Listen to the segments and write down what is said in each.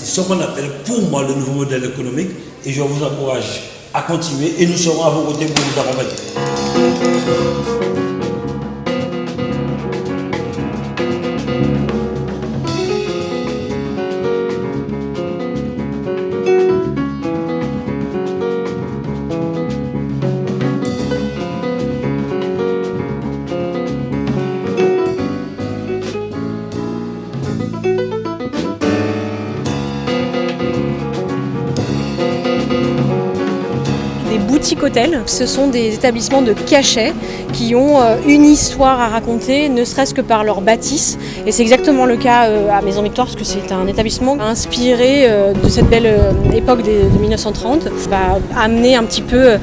C'est ce qu'on appelle pour moi le nouveau modèle économique et je vous encourage à continuer et nous serons à vos côtés pour vous accompagner. Hôtels, ce sont des établissements de cachet qui ont euh, une histoire à raconter, ne serait-ce que par leur bâtisse. Et c'est exactement le cas euh, à Maison Victoire, parce que c'est un établissement inspiré euh, de cette belle époque de 1930. Ça va amener un petit peu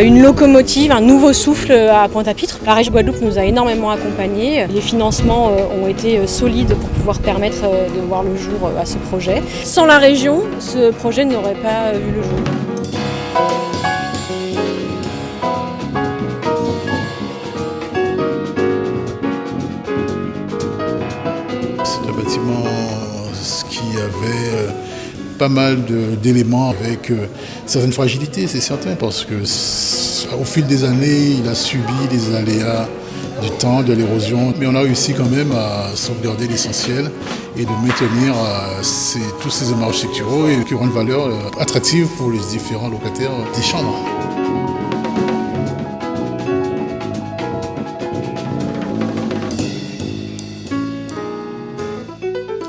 une locomotive, un nouveau souffle à Pointe-à-Pitre. La région Guadeloupe nous a énormément accompagnés. Les financements ont été solides pour pouvoir permettre de voir le jour à ce projet. Sans la région, ce projet n'aurait pas vu le jour. Bâtiment qui avait euh, pas mal d'éléments avec euh, certaines fragilités, c'est certain, parce que au fil des années, il a subi des aléas du temps, de l'érosion, mais on a réussi quand même à sauvegarder l'essentiel et de maintenir euh, tous ces éléments architecturaux et qui auront une valeur attractive pour les différents locataires des chambres.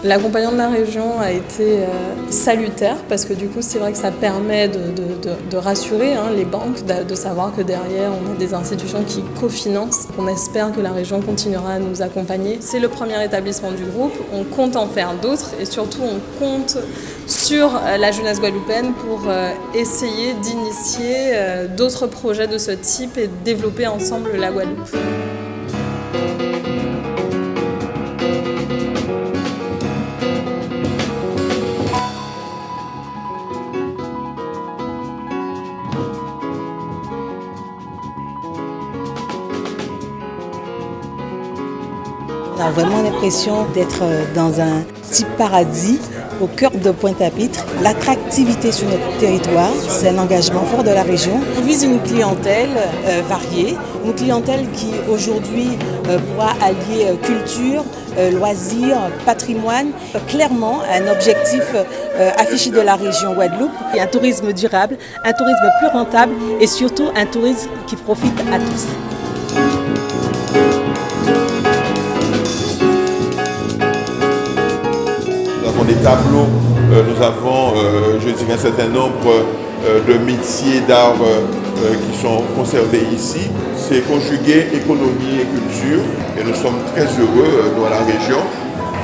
L'accompagnement de la région a été euh, salutaire parce que du coup c'est vrai que ça permet de, rassurer hein, les banques, de, savoir que derrière on a des institutions qui cofinancent. On espère que la région continuera à nous accompagner. C'est le premier établissement du groupe, on compte en faire d'autres et surtout on compte sur euh, la jeunesse guadeloupéenne pour euh, essayer d'initier d'autres projets de ce type et développer ensemble la Guadeloupe. On a vraiment l'impression d'être euh, dans un petit paradis au cœur de Pointe-à-Pitre. L'attractivité sur notre territoire, c'est un engagement fort de la région. On vise une clientèle euh, variée, une clientèle qui aujourd'hui pourra allier euh, culture, euh, loisirs, patrimoine. Clairement, un objectif affiché de la région Guadeloupe, et un tourisme durable, un tourisme plus rentable et surtout un tourisme qui profite à tous. Des tableaux, euh, nous avons, euh, je dirais, un certain nombre euh, de métiers d'art qui sont conservés ici. C'est conjuguer économie et culture et nous sommes très heureux dans la région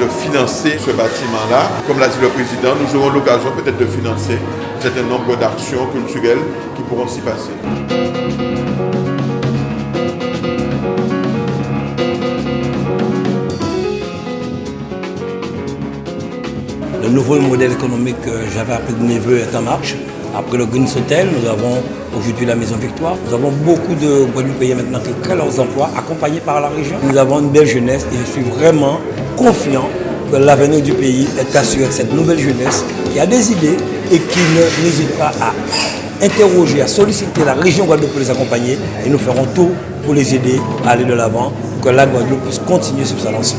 de financer ce bâtiment-là. Comme l'a dit le président, nous aurons l'occasion peut-être de financer un certain nombre d'actions culturelles qui pourront s'y passer. Le nouveau modèle économique que j'avais appris de mes voeux est en marche. Après le Green Hotel, nous avons aujourd'hui la Maison Victoire. Nous avons beaucoup de Guadeloupéens maintenant qui créent leurs emplois, accompagnés par la région. Nous avons une belle jeunesse et je suis vraiment confiant que l'avenir du pays est assuré cette nouvelle jeunesse qui a des idées et qui n'hésite pas à interroger, à solliciter la région Guadeloupe pour les accompagner. Et nous ferons tout pour les aider à aller de l'avant, que la Guadeloupe puisse continuer sur sa lancée.